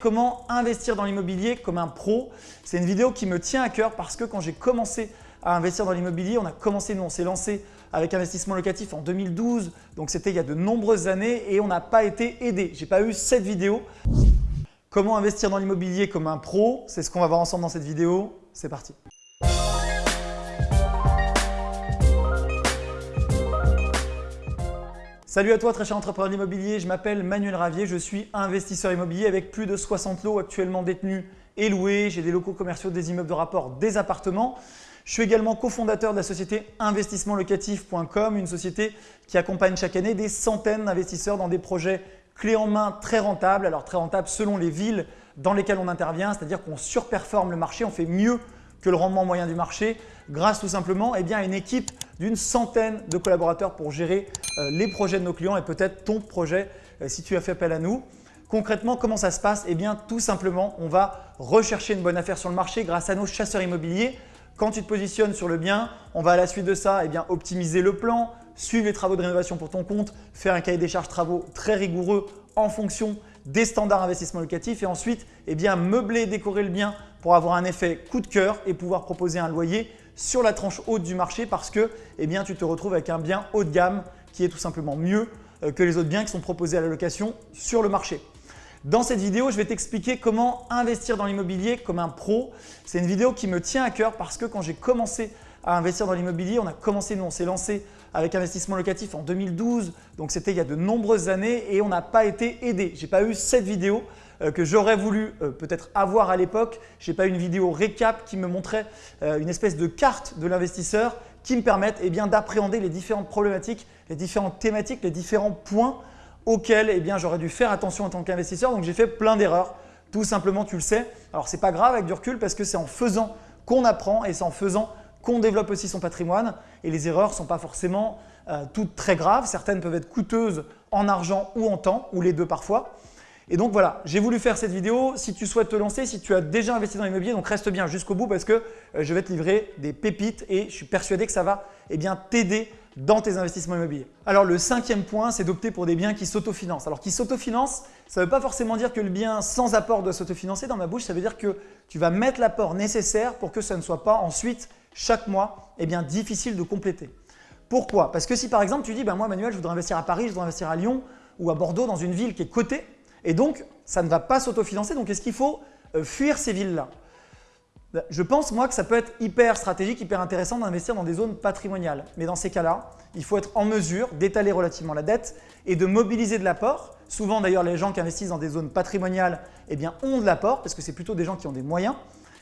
Comment investir dans l'immobilier comme un pro? C'est une vidéo qui me tient à cœur parce que quand j'ai commencé à investir dans l'immobilier, on a commencé, nous on s'est lancé avec investissement locatif en 2012, donc c'était il y a de nombreuses années et on n'a pas été aidé. Je n'ai pas eu cette vidéo. Comment investir dans l'immobilier comme un pro? C'est ce qu'on va voir ensemble dans cette vidéo. C'est parti. Salut à toi très cher entrepreneur immobilier, je m'appelle Manuel Ravier, je suis investisseur immobilier avec plus de 60 lots actuellement détenus et loués. J'ai des locaux commerciaux, des immeubles de rapport, des appartements. Je suis également cofondateur de la société investissementlocatif.com, une société qui accompagne chaque année des centaines d'investisseurs dans des projets clés en main très rentables. Alors très rentables selon les villes dans lesquelles on intervient, c'est-à-dire qu'on surperforme le marché, on fait mieux que le rendement moyen du marché grâce tout simplement eh à une équipe d'une centaine de collaborateurs pour gérer euh, les projets de nos clients et peut-être ton projet euh, si tu as fait appel à nous. Concrètement, comment ça se passe? Eh bien, tout simplement, on va rechercher une bonne affaire sur le marché grâce à nos chasseurs immobiliers. Quand tu te positionnes sur le bien, on va à la suite de ça eh bien, optimiser le plan, suivre les travaux de rénovation pour ton compte, faire un cahier des charges travaux très rigoureux en fonction des standards investissement locatif et ensuite eh bien, meubler décorer le bien pour avoir un effet coup de cœur et pouvoir proposer un loyer sur la tranche haute du marché parce que eh tu te retrouves avec un bien haut de gamme qui est tout simplement mieux euh, que les autres biens qui sont proposés à la location sur le marché. Dans cette vidéo, je vais t'expliquer comment investir dans l'immobilier comme un pro. C'est une vidéo qui me tient à cœur parce que quand j'ai commencé à investir dans l'immobilier, on a commencé, nous on s'est lancé avec investissement locatif en 2012, donc c'était il y a de nombreuses années et on n'a pas été aidé. Je n'ai pas eu cette vidéo que j'aurais voulu euh, peut-être avoir à l'époque. Je n'ai pas une vidéo récap qui me montrait euh, une espèce de carte de l'investisseur qui me permette eh d'appréhender les différentes problématiques, les différentes thématiques, les différents points auxquels eh j'aurais dû faire attention en tant qu'investisseur. Donc j'ai fait plein d'erreurs, tout simplement tu le sais. Alors ce n'est pas grave avec du recul parce que c'est en faisant qu'on apprend et c'est en faisant qu'on développe aussi son patrimoine et les erreurs ne sont pas forcément euh, toutes très graves. Certaines peuvent être coûteuses en argent ou en temps, ou les deux parfois. Et donc voilà, j'ai voulu faire cette vidéo. Si tu souhaites te lancer, si tu as déjà investi dans l'immobilier, donc reste bien jusqu'au bout parce que euh, je vais te livrer des pépites et je suis persuadé que ça va eh t'aider dans tes investissements immobiliers. Alors le cinquième point, c'est d'opter pour des biens qui s'autofinancent. Alors qui s'autofinancent, ça ne veut pas forcément dire que le bien sans apport doit s'autofinancer. Dans ma bouche, ça veut dire que tu vas mettre l'apport nécessaire pour que ça ne soit pas ensuite chaque mois eh bien, difficile de compléter. Pourquoi? Parce que si par exemple tu dis ben moi Manuel je voudrais investir à Paris, je voudrais investir à Lyon ou à Bordeaux dans une ville qui est cotée et donc ça ne va pas s'autofinancer donc est-ce qu'il faut euh, fuir ces villes-là? Ben, Je pense moi que ça peut être hyper stratégique, hyper intéressant d'investir dans des zones patrimoniales. Mais dans ces cas-là, il faut être en mesure d'étaler relativement la dette et de mobiliser de l'apport. Souvent d'ailleurs les gens qui investissent dans des zones patrimoniales eh bien, ont de l'apport parce que c'est plutôt des gens qui ont des moyens.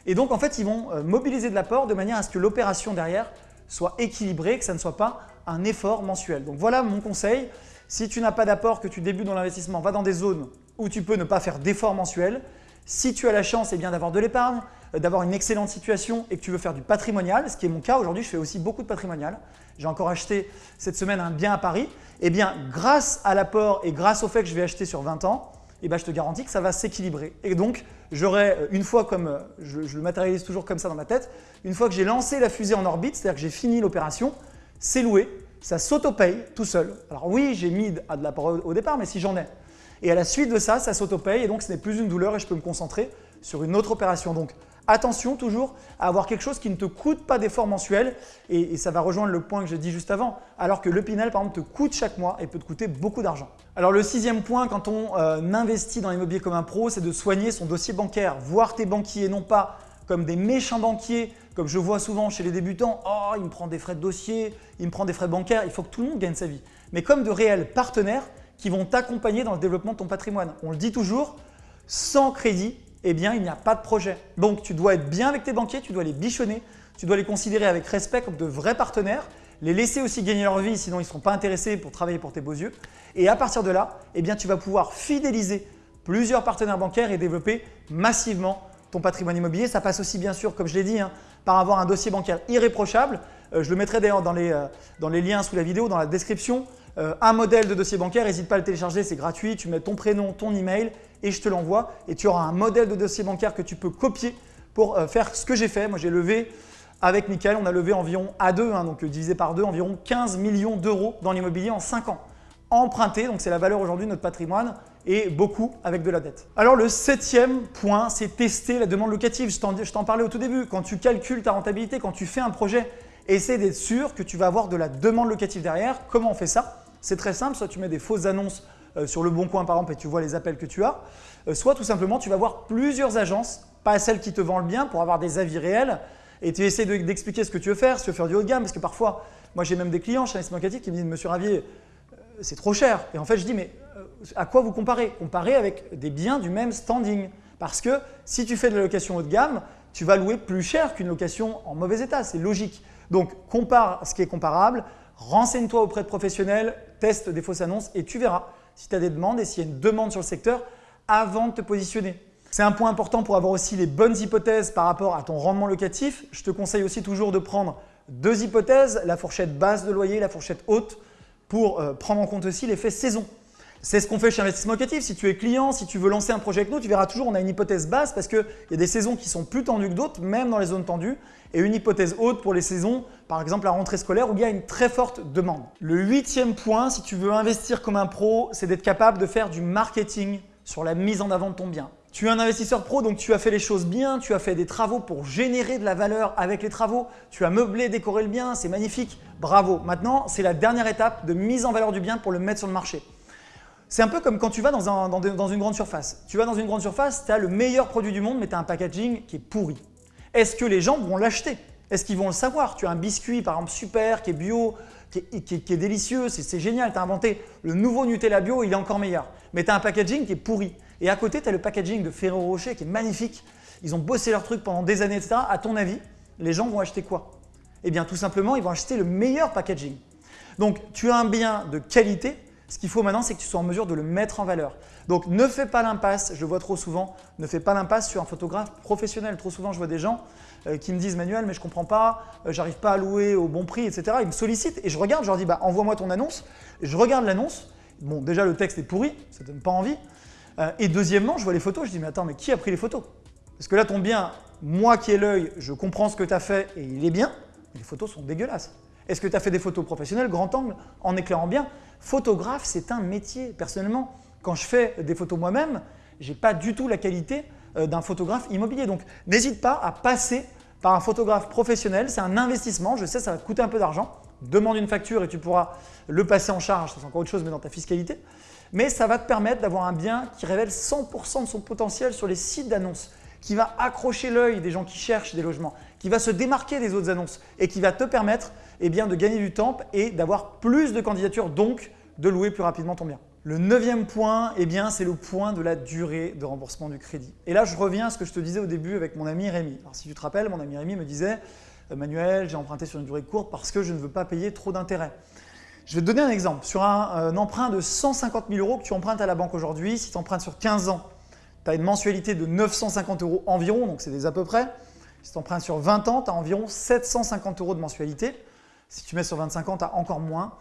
Et donc, en fait, ils vont euh, mobiliser de l'apport de manière à ce que l'opération derrière soit équilibrée, que ça ne soit pas un effort mensuel. Donc voilà mon conseil. Si tu n'as pas d'apport, que tu débutes dans l'investissement, va dans des zones où tu peux ne pas faire d'effort mensuel. Si tu as la chance eh d'avoir de l'épargne, euh, d'avoir une excellente situation et que tu veux faire du patrimonial, ce qui est mon cas aujourd'hui, je fais aussi beaucoup de patrimonial. J'ai encore acheté cette semaine un bien à Paris. Eh bien, grâce à l'apport et grâce au fait que je vais acheter sur 20 ans, eh ben, je te garantis que ça va s'équilibrer. Et donc, j'aurai euh, une fois comme, euh, je, le matérialise toujours comme ça dans ma tête, une fois que j'ai lancé la fusée en orbite, c'est-à-dire que j'ai fini l'opération, c'est loué, ça s'auto-paye tout seul. Alors oui, j'ai mis de l'apport au départ, mais si j'en ai. Et à la suite de ça, ça s'auto-paye et donc ce n'est plus une douleur et je peux me concentrer sur une autre opération. Donc attention toujours à avoir quelque chose qui ne te coûte pas d'effort mensuel et, ça va rejoindre le point que j'ai dit juste avant, alors que le Pinel par exemple te coûte chaque mois et peut te coûter beaucoup d'argent. Alors le sixième point quand on euh, investit dans l'immobilier comme un pro, c'est de soigner son dossier bancaire, voir tes banquiers non pas comme des méchants banquiers, comme je vois souvent chez les débutants, oh il me prend des frais de dossier, il me prend des frais bancaires, il faut que tout le monde gagne sa vie, mais comme de réels partenaires qui vont t'accompagner dans le développement de ton patrimoine. On le dit toujours, sans crédit, eh bien, il n'y a pas de projet. Donc, tu dois être bien avec tes banquiers, tu dois les bichonner, tu dois les considérer avec respect comme de vrais partenaires, les laisser aussi gagner leur vie, sinon ils ne seront pas intéressés pour travailler pour tes beaux yeux. Et à partir de là, eh bien, tu vas pouvoir fidéliser plusieurs partenaires bancaires et développer massivement ton patrimoine immobilier. Ça passe aussi bien sûr, comme je l'ai dit, hein, par avoir un dossier bancaire irréprochable. Euh, je le mettrai d'ailleurs euh, dans, les liens sous la vidéo, dans la description. Euh, un modèle de dossier bancaire, n'hésite pas à le télécharger, c'est gratuit. Tu mets ton prénom, ton email et je te l'envoie. Et tu auras un modèle de dossier bancaire que tu peux copier pour euh, faire ce que j'ai fait. Moi, j'ai levé avec Michael, on a levé environ à 2, hein, donc euh, divisé par 2, environ 15 millions d'euros dans l'immobilier en 5 ans. Emprunté, donc c'est la valeur aujourd'hui de notre patrimoine. et beaucoup avec de la dette. Alors le septième point, c'est tester la demande locative. Je t'en parlais au tout début. Quand tu calcules ta rentabilité, quand tu fais un projet, essaie d'être sûr que tu vas avoir de la demande locative derrière. Comment on fait ça? C'est très simple, soit tu mets des fausses annonces euh, sur le bon coin par exemple et tu vois les appels que tu as, euh, soit tout simplement tu vas voir plusieurs agences, pas celles qui te vendent le bien pour avoir des avis réels et tu essaies d'expliquer ce que tu veux faire, si tu veux faire du haut de gamme parce que parfois, moi j'ai même des clients chez Investissement Locatif qui me disent « Monsieur Ravier, euh, c'est trop cher ». Et en fait je dis « mais à quoi vous comparez? Comparez avec des biens du même standing. Parce que si tu fais de la location haut de gamme, tu vas louer plus cher qu'une location en mauvais état, c'est logique. Donc compare ce qui est comparable, renseigne-toi auprès de professionnels, teste des fausses annonces et tu verras si tu as des demandes et s'il y a une demande sur le secteur avant de te positionner. C'est un point important pour avoir aussi les bonnes hypothèses par rapport à ton rendement locatif. Je te conseille aussi toujours de prendre deux hypothèses, la fourchette basse de loyer, la fourchette haute, pour euh, prendre en compte aussi l'effet saison. C'est ce qu'on fait chez Investissement Locatif. Si tu es client, si tu veux lancer un projet avec nous, tu verras toujours on a une hypothèse basse parce qu'il y a des saisons qui sont plus tendues que d'autres, même dans les zones tendues, et une hypothèse haute pour les saisons, par exemple la rentrée scolaire où il y a une très forte demande. Le huitième point, si tu veux investir comme un pro, c'est d'être capable de faire du marketing sur la mise en avant de ton bien. Tu es un investisseur pro, donc tu as fait les choses bien, tu as fait des travaux pour générer de la valeur avec les travaux, tu as meublé, décoré le bien, c'est magnifique, bravo. Maintenant, c'est la dernière étape de mise en valeur du bien pour le mettre sur le marché. C'est un peu comme quand tu vas dans, une grande surface. Tu vas dans une grande surface, tu as le meilleur produit du monde, mais tu as un packaging qui est pourri. Est-ce que les gens vont l'acheter? Est-ce qu'ils vont le savoir? Tu as un biscuit, par exemple, super, qui est bio, qui est, délicieux, c'est génial, tu as inventé le nouveau Nutella bio, il est encore meilleur. Mais tu as un packaging qui est pourri. Et à côté, tu as le packaging de Ferrero Rocher qui est magnifique. Ils ont bossé leur truc pendant des années, etc. À ton avis, les gens vont acheter quoi? Eh bien, tout simplement, ils vont acheter le meilleur packaging. Donc, tu as un bien de qualité, ce qu'il faut maintenant, c'est que tu sois en mesure de le mettre en valeur. Donc ne fais pas l'impasse, je le vois trop souvent, ne fais pas l'impasse sur un photographe professionnel. Trop souvent, je vois des gens euh, qui me disent « Manuel, mais je ne comprends pas, euh, j'arrive pas à louer au bon prix, etc. » Ils me sollicitent et je regarde, je leur dis bah, « Envoie-moi ton annonce. » Je regarde l'annonce. Bon, déjà, le texte est pourri, ça ne donne pas envie. Euh, et deuxièmement, je vois les photos, je dis « Mais attends, mais qui a pris les photos ?» Parce que là, ton bien, moi qui ai l'œil, je comprends ce que tu as fait et il est bien, les photos sont dégueulasses. Est-ce que tu as fait des photos professionnelles, grand angle, en éclairant bien? Photographe, c'est un métier. Personnellement, quand je fais des photos moi-même, je n'ai pas du tout la qualité euh, d'un photographe immobilier. Donc, n'hésite pas à passer par un photographe professionnel. C'est un investissement. Je sais, ça va te coûter un peu d'argent. Demande une facture et tu pourras le passer en charge. C'est encore autre chose, mais dans ta fiscalité. Mais ça va te permettre d'avoir un bien qui révèle 100% de son potentiel sur les sites d'annonces, qui va accrocher l'œil des gens qui cherchent des logements, qui va se démarquer des autres annonces et qui va te permettre eh de gagner du temps et d'avoir plus de candidatures, donc de louer plus rapidement ton bien. Le neuvième point, eh bien, c'est le point de la durée de remboursement du crédit. Et là, je reviens à ce que je te disais au début avec mon ami Rémi. Alors, si tu te rappelles, mon ami Rémi me disait Manuel, j'ai emprunté sur une durée courte parce que je ne veux pas payer trop d'intérêts. Je vais te donner un exemple. Sur un, un, emprunt de 150 000 euros que tu empruntes à la banque aujourd'hui, si tu empruntes sur 15 ans, tu as une mensualité de 950 euros environ, donc c'est des à peu près. Si tu empruntes sur 20 ans, tu as environ 750 euros de mensualité. Si tu mets sur 25 ans, tu as encore moins.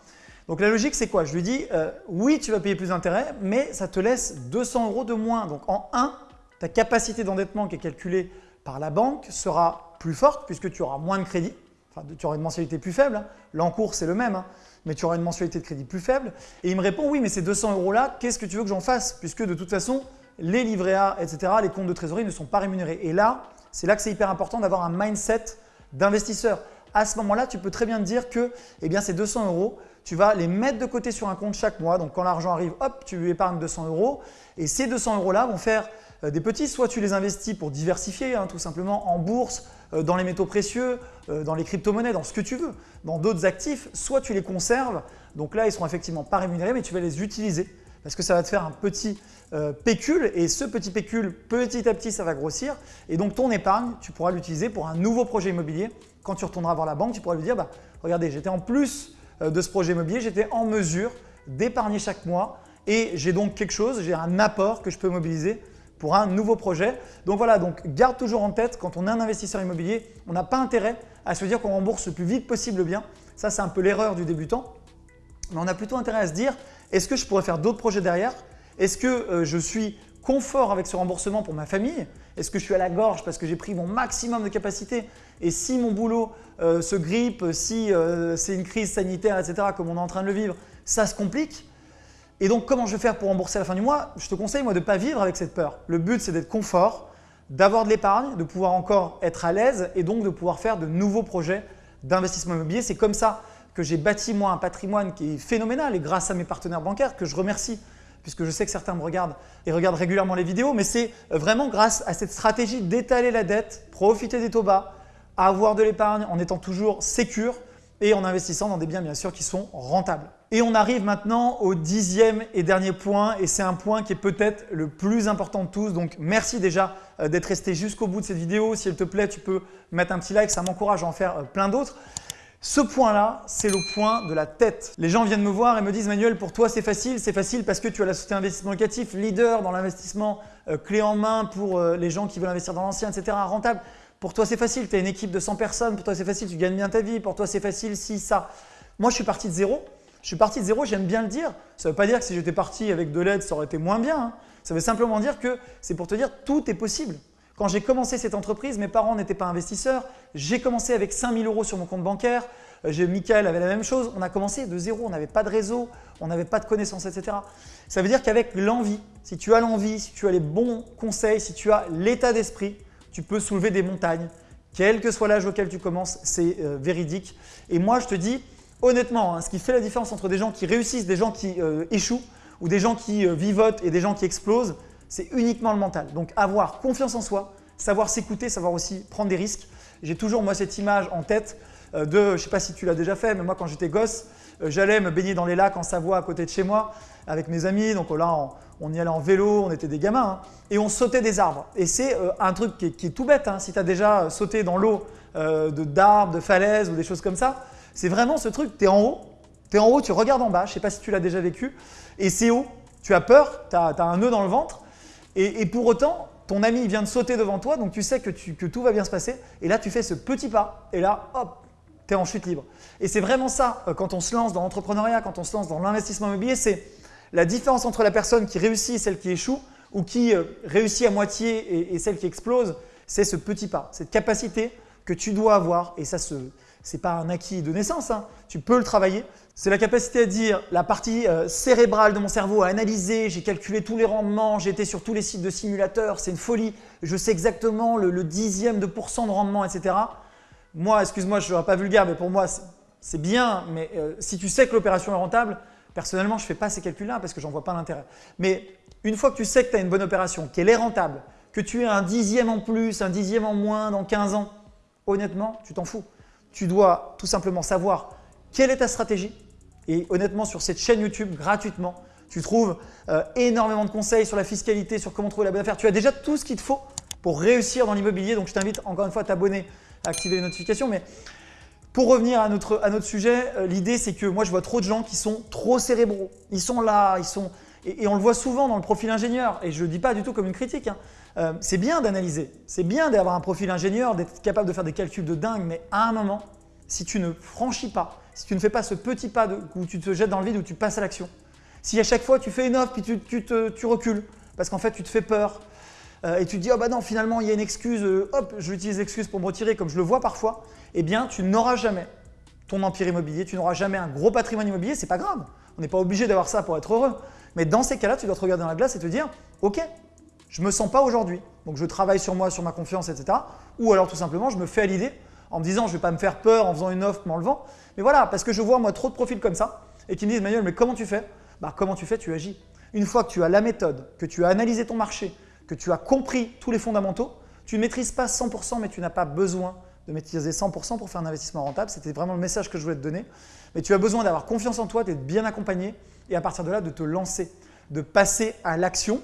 Donc la logique, c'est quoi? Je lui dis, euh, oui, tu vas payer plus d'intérêts, mais ça te laisse 200 euros de moins. Donc en 1, ta capacité d'endettement qui est calculée par la banque sera plus forte puisque tu auras moins de crédit. Enfin, tu auras une mensualité plus faible. Hein. L'encours, c'est le même, hein. mais tu auras une mensualité de crédit plus faible. Et il me répond, oui, mais ces 200 euros-là, qu'est-ce que tu veux que j'en fasse? Puisque de toute façon, les livrets A, etc., les comptes de trésorerie ne sont pas rémunérés. Et là, c'est là que c'est hyper important d'avoir un mindset d'investisseur à ce moment-là, tu peux très bien te dire que eh bien, ces 200 euros, tu vas les mettre de côté sur un compte chaque mois. Donc, quand l'argent arrive, hop, tu épargnes 200 euros. Et ces 200 euros-là vont faire euh, des petits. Soit tu les investis pour diversifier, hein, tout simplement en bourse, euh, dans les métaux précieux, euh, dans les crypto-monnaies, dans ce que tu veux, dans d'autres actifs. Soit tu les conserves. Donc là, ils seront effectivement pas rémunérés, mais tu vas les utiliser parce que ça va te faire un petit pécule et ce petit pécule, petit à petit, ça va grossir et donc ton épargne, tu pourras l'utiliser pour un nouveau projet immobilier quand tu retourneras voir la banque, tu pourras lui dire bah, regardez, j'étais en plus euh, de ce projet immobilier, j'étais en mesure d'épargner chaque mois et j'ai donc quelque chose, j'ai un apport que je peux mobiliser pour un nouveau projet. Donc voilà, donc garde toujours en tête, quand on est un investisseur immobilier, on n'a pas intérêt à se dire qu'on rembourse le plus vite possible bien. Ça, c'est un peu l'erreur du débutant. Mais on a plutôt intérêt à se dire, est-ce que je pourrais faire d'autres projets derrière? Est-ce que euh, je suis confort avec ce remboursement pour ma famille? Est-ce que je suis à la gorge parce que j'ai pris mon maximum de capacité? Et si mon boulot euh, se grippe, si euh, c'est une crise sanitaire, etc., comme on est en train de le vivre, ça se complique Et donc, comment je vais faire pour rembourser à la fin du mois? Je te conseille, moi, de ne pas vivre avec cette peur. Le but, c'est d'être confort, d'avoir de l'épargne, de pouvoir encore être à l'aise et donc de pouvoir faire de nouveaux projets d'investissement immobilier. C'est comme ça que j'ai bâti moi un patrimoine qui est phénoménal et grâce à mes partenaires bancaires que je remercie puisque je sais que certains me regardent et regardent régulièrement les vidéos, mais c'est vraiment grâce à cette stratégie d'étaler la dette, profiter des taux bas, avoir de l'épargne en étant toujours sécure et en investissant dans des biens bien sûr qui sont rentables. Et on arrive maintenant au dixième et dernier point et c'est un point qui est peut-être le plus important de tous. Donc merci déjà euh, d'être resté jusqu'au bout de cette vidéo. Si elle te plaît, tu peux mettre un petit like, ça m'encourage à en faire euh, plein d'autres. Ce point-là, c'est le point de la tête. Les gens viennent me voir et me disent « Manuel, pour toi c'est facile, c'est facile parce que tu as la société investissement locatif, leader dans l'investissement euh, clé en main pour les gens qui veulent investir dans l'ancien, etc. rentable. Pour toi c'est facile, tu as une équipe de 100 personnes, pour toi c'est facile, tu gagnes bien ta vie, pour toi c'est facile, si, ça. » Moi je suis parti de zéro je suis parti de zéro, j'aime bien le dire. Ça ne veut pas dire que si j'étais parti avec de l'aide, ça aurait été moins bien. Hein. Ça veut simplement dire que c'est pour te dire tout est possible. Quand j'ai commencé cette entreprise, mes parents n'étaient pas investisseurs. J'ai commencé avec 5000 euros sur mon compte bancaire. Euh, Michael avait la même chose. On a commencé de zéro. On n'avait pas de réseau, on n'avait pas de connaissances, etc. Ça veut dire qu'avec l'envie, si tu as l'envie, si tu as les bons conseils, si tu as l'état d'esprit, tu peux soulever des montagnes. Quel que soit l'âge auquel tu commences, c'est euh, véridique. Et moi, je te dis, honnêtement, hein, ce qui fait la différence entre des gens qui réussissent, des gens qui euh, échouent ou des gens qui vivotent et des gens qui explosent, c'est uniquement le mental. Donc avoir confiance en soi, savoir s'écouter, savoir aussi prendre des risques. J'ai toujours moi cette image en tête euh, de, je ne sais pas si tu l'as déjà fait, mais moi quand j'étais gosse, j'allais me baigner dans les lacs en Savoie à côté de chez moi avec mes amis. Donc là, on, y allait en vélo, on était des gamins hein, et on sautait des arbres. Et c'est un truc qui est, tout bête. Hein. si tu as déjà sauté dans l'eau d'arbres, de falaises ou des choses comme ça, c'est vraiment ce truc, tu es en haut, tu es en haut, tu regardes en bas, je ne sais pas si tu l'as déjà vécu, et c'est haut, tu as peur, tu as, un nœud dans le ventre, et, pour autant, ton ami vient de sauter devant toi, donc tu sais que, tout va bien se passer, et là tu fais ce petit pas, et là, hop, tu es en chute libre. Et c'est vraiment ça, euh, quand on se lance dans l'entrepreneuriat, quand on se lance dans l'investissement immobilier, c'est la différence entre la personne qui réussit et celle qui échoue, ou qui euh, réussit à moitié et celle qui explose, c'est ce petit pas, cette capacité que tu dois avoir, et ça se, n'est pas un acquis de naissance, hein. tu peux le travailler. C'est la capacité à dire la partie euh, cérébrale de mon cerveau à analyser, j'ai calculé tous les rendements, j'ai été sur tous les sites de simulateurs, c'est une folie, je sais exactement le, dixième de pourcent de rendement, etc. Moi, excuse-moi, je ne serai pas vulgaire, mais pour moi, c'est bien, mais euh, si tu sais que l'opération est rentable, personnellement, je ne fais pas ces calculs-là parce que j'en vois pas l'intérêt. Mais une fois que tu sais que tu as une bonne opération, qu'elle est rentable, que tu as un dixième en plus, un dixième en moins dans 15 ans, honnêtement, tu t'en fous tu dois tout simplement savoir quelle est ta stratégie. Et honnêtement, sur cette chaîne YouTube, gratuitement, tu trouves euh, énormément de conseils sur la fiscalité, sur comment trouver la bonne affaire. Tu as déjà tout ce qu'il te faut pour réussir dans l'immobilier. Donc, je t'invite encore une fois à t'abonner, à activer les notifications. Mais pour revenir à notre, à notre sujet, euh, l'idée c'est que moi je vois trop de gens qui sont trop cérébraux. Ils sont là, ils sont… Et, on le voit souvent dans le profil ingénieur. Et je ne le dis pas du tout comme une critique. Hein. Euh, c'est bien d'analyser, c'est bien d'avoir un profil ingénieur, d'être capable de faire des calculs de dingue, mais à un moment, si tu ne franchis pas, si tu ne fais pas ce petit pas où tu te jettes dans le vide, où tu passes à l'action, si à chaque fois tu fais une offre puis tu, recules, parce qu'en fait tu te fais peur, euh, et tu te dis « oh bah non, finalement il y a une excuse, euh, hop, je j'utilise l'excuse pour me retirer comme je le vois parfois », eh bien tu n'auras jamais ton empire immobilier, tu n'auras jamais un gros patrimoine immobilier, c'est pas grave. On n'est pas obligé d'avoir ça pour être heureux. Mais dans ces cas-là, tu dois te regarder dans la glace et te dire « ok, je ne me sens pas aujourd'hui, donc je travaille sur moi, sur ma confiance, etc. » Ou alors tout simplement, je me fais à l'idée en me disant je ne vais pas me faire peur en faisant une offre, m'enlevant. Mais voilà, parce que je vois moi trop de profils comme ça et qui me disent Manuel, mais comment tu fais? Bah, Comment tu fais? Tu agis. Une fois que tu as la méthode, que tu as analysé ton marché, que tu as compris tous les fondamentaux, tu ne maîtrises pas 100% mais tu n'as pas besoin de maîtriser 100% pour faire un investissement rentable. C'était vraiment le message que je voulais te donner. Mais tu as besoin d'avoir confiance en toi, d'être bien accompagné et à partir de là, de te lancer, de passer à l'action.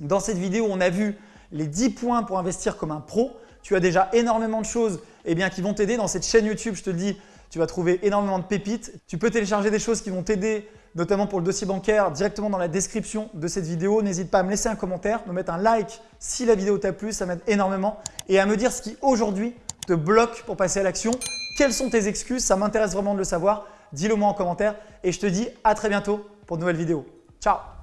Dans cette vidéo, on a vu les 10 points pour investir comme un pro. Tu as déjà énormément de choses eh bien, qui vont t'aider. Dans cette chaîne YouTube, je te le dis, tu vas trouver énormément de pépites. Tu peux télécharger des choses qui vont t'aider, notamment pour le dossier bancaire, directement dans la description de cette vidéo. N'hésite pas à me laisser un commentaire, me mettre un like si la vidéo t'a plu, ça m'aide énormément. Et à me dire ce qui aujourd'hui te bloque pour passer à l'action. Quelles sont tes excuses? Ça m'intéresse vraiment de le savoir. Dis-le moi en commentaire et je te dis à très bientôt pour de nouvelles vidéos. Ciao